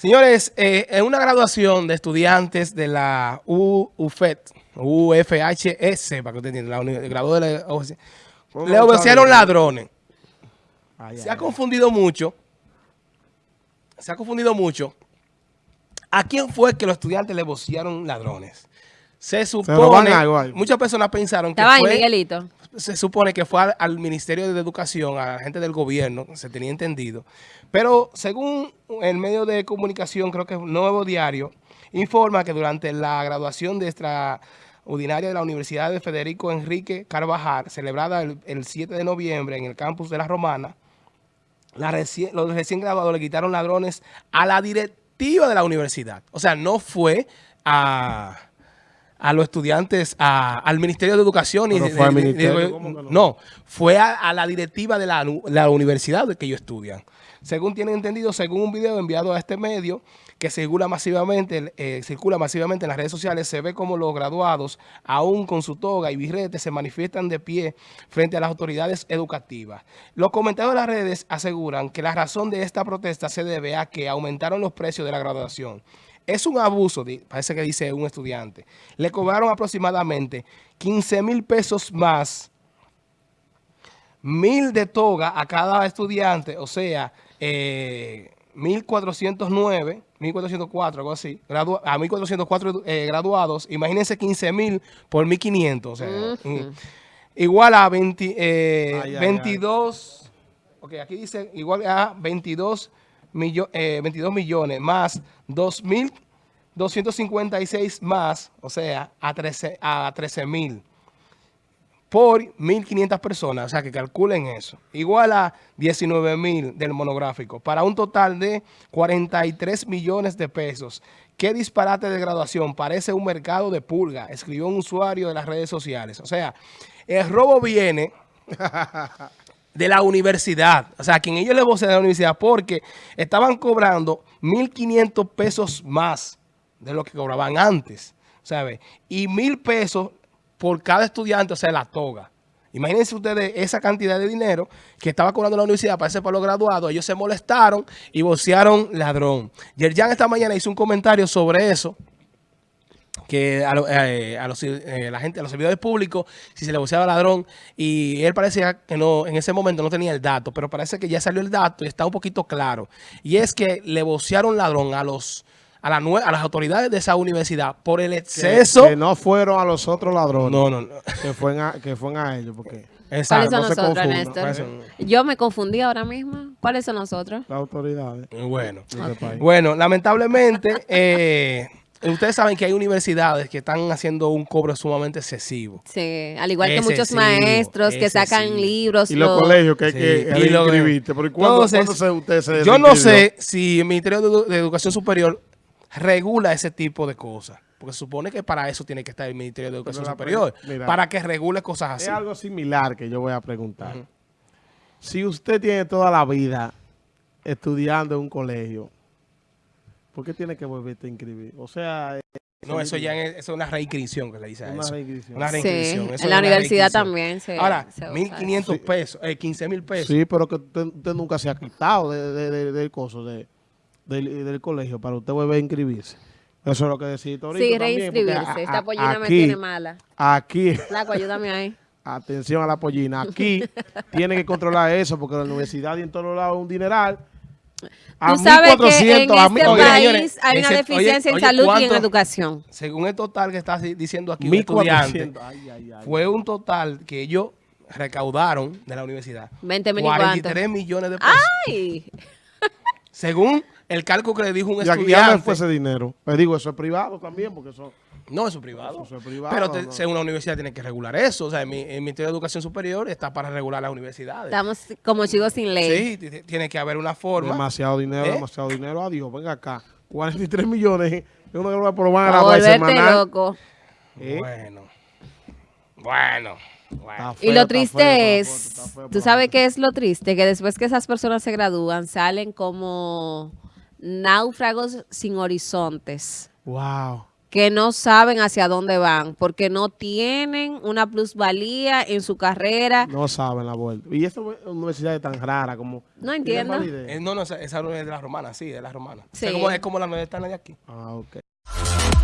Señores, eh, en una graduación de estudiantes de la UFET, UFHS, para que usted entienda, la graduó de la le obedecieron ladrones. se ha confundido mucho, se ha confundido mucho. ¿A quién fue que los estudiantes le vocearon ladrones? Se supone, muchas personas pensaron que fue, Miguelito. Se supone que fue al, Ministerio de Educación, a la gente del gobierno, se tenía entendido. Pero según el medio de comunicación, creo que es Nuevo Diario, informa que durante la graduación de extraordinaria de la Universidad de Federico Enrique Carvajal, celebrada el, 7 de noviembre en el campus de La Romana, los recién graduados le quitaron ladrones a la directiva de la universidad. O sea, no fue a a los estudiantes, al Ministerio de Educación. y no? fue a, la directiva de la, universidad de que ellos estudian. Según tienen entendido, según un video enviado a este medio, que circula masivamente, eh, circula masivamente en las redes sociales, se ve como los graduados, aún con su toga y birrete, se manifiestan de pie frente a las autoridades educativas. Los comentarios de las redes aseguran que la razón de esta protesta se debe a que aumentaron los precios de la graduación. Es un abuso, parece que dice un estudiante. Le cobraron aproximadamente 15 mil pesos más, mil de toga a cada estudiante, o sea, eh, 1.409, 1.404, algo así, a 1.404 eh, graduados, imagínense 15 mil por 1.500, o sea, igual a 20, 22, ok, aquí dice igual a 22 22 eh, millones más 2.256 más, o sea, a 13 a 13 mil por 1.500 personas, o sea, que calculen eso. Igual a 19 mil del monográfico, para un total de 43 millones de pesos. ¿Qué disparate de graduación? Parece un mercado de pulga, escribió un usuario de las redes sociales. O sea, el robo viene de la universidad. O sea, quien ellos le vocean de la universidad porque estaban cobrando 1.500 pesos más de lo que cobraban antes, ¿sabe? Y mil pesos por cada estudiante, o sea, la toga. Imagínense ustedes esa cantidad de dinero que estaba cobrando la universidad para ese los graduados. Ellos se molestaron y vocearon ladrón. Yerjan esta mañana hizo un comentario sobre eso que a, eh, los, eh, la gente, a los servidores públicos, si se le voceaba ladrón, y él parecía que no, en ese momento no tenía el dato, pero parece que ya salió el dato y está un poquito claro. Y es que le vocearon ladrón a los a, la, a las autoridades de esa universidad por el exceso. Que, no fueron a los otros ladrones. No, no, no. Que fueron a, que fueron a ellos, porque... Exacto. ¿Cuáles son nosotros, Néstor? Yo me confundí ahora mismo. ¿Cuáles son nosotros? Las autoridades. Bueno. Bueno, lamentablemente... Eh, Ustedes saben que hay universidades que están haciendo un cobro sumamente excesivo. Sí, al igual que muchos maestros que sacan libros. Y los, colegios que hay que inscribirte. ¿cuándo, usted se Yo no sé si el Ministerio de, Educación Superior regula ese tipo de cosas. Porque se supone que para eso tiene que estar el Ministerio de Educación Superior. para que regule cosas así. Es algo similar que yo voy a preguntar. Si usted tiene toda la vida estudiando en un colegio ¿Por qué tiene que volverte a inscribir? O sea... Eh, no, eso ya es, una reinscripción que le dice a una Reinscripción. Una reinscripción. Sí, en la universidad también se Ahora, 1.500 pesos, eh, 15 mil pesos. Sí, pero que usted, nunca se ha quitado del coso, de, del, colegio, para usted volver a inscribirse. Eso es lo que decía ahorita Sí, reinscribirse. Esta pollina me tiene mala. Aquí. Flaco, ayúdame ahí. Atención a la pollina. Aquí tiene que controlar eso porque la universidad y en todos lados es un dineral Tú sabes que en este país hay una deficiencia en salud y en educación. Según el total que está diciendo aquí un estudiante, fue un total que ellos recaudaron de la universidad. 20 43 millones de pesos. ¡Ay! Según el cálculo que le dijo un estudiante. Ya no fue ese dinero. Le digo, eso es privado también, porque eso... No, eso es privado. Eso es privado pero según la universidad tiene que regular eso. O sea, el, Ministerio de Educación Superior está para regular las universidades. Estamos como chicos sin ley. Sí, tiene que haber una forma. Demasiado dinero, ¿Eh? demasiado dinero. Adiós, venga acá. 43 millones. Es una que por van a grabar semanal. loco. ¿Eh? Bueno. Bueno. y lo triste es, ¿tú sabes qué es lo triste? Que después que esas personas se gradúan, salen como náufragos sin horizontes. Wow. Que no saben hacia dónde van, porque no tienen una plusvalía en su carrera. No saben la vuelta. Y esta universidad es tan rara como... No entiendo. Eh, no, no, esa, esa no es de la romana, sí, de la romana. Sí. Es, como, es como la universidad de aquí. Ah, ok.